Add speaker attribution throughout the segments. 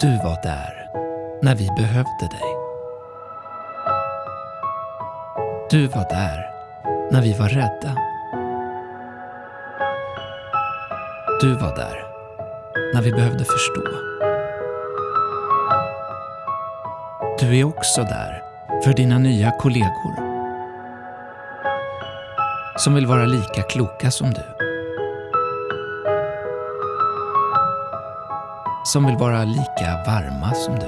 Speaker 1: Du var där när vi behövde dig. Du var där när vi var rädda. Du var där när vi behövde förstå. Du är också där för dina nya kollegor som vill vara lika kloka som du. Som vill vara lika varma som du.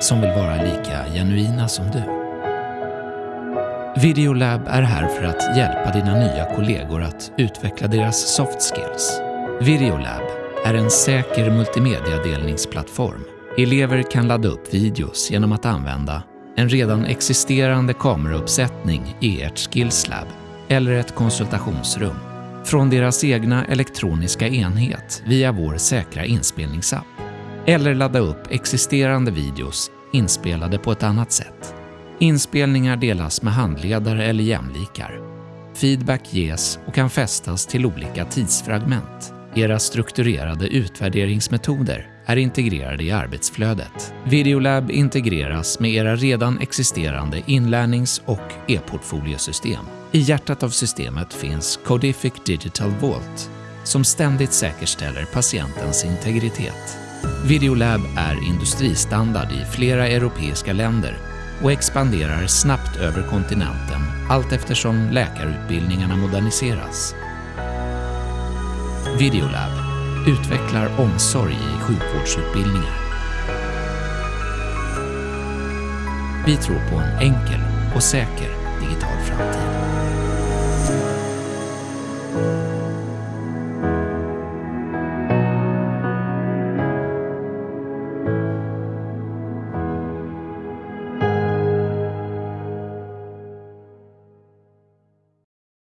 Speaker 1: Som vill vara lika genuina som du. Videolab är här för att hjälpa dina nya kollegor att utveckla deras soft skills. Videolab är en säker multimediadelningsplattform. Elever kan ladda upp videos genom att använda en redan existerande kamerauppsättning i ert Skillslab eller ett konsultationsrum från deras egna elektroniska enhet via vår säkra inspelningsapp. Eller ladda upp existerande videos inspelade på ett annat sätt. Inspelningar delas med handledare eller jämlikar. Feedback ges och kan fästas till olika tidsfragment. Era strukturerade utvärderingsmetoder är integrerade i arbetsflödet. Videolab integreras med era redan existerande inlärnings och e-portfoliosystem. I hjärtat av systemet finns Codific Digital Vault som ständigt säkerställer patientens integritet. Videolab är industristandard i flera europeiska länder och expanderar snabbt över kontinenten allt eftersom läkarutbildningarna moderniseras. Videolab utvecklar omsorg i sjukvårdsutbildningar. Vi tror på en enkel och säker digital framtid.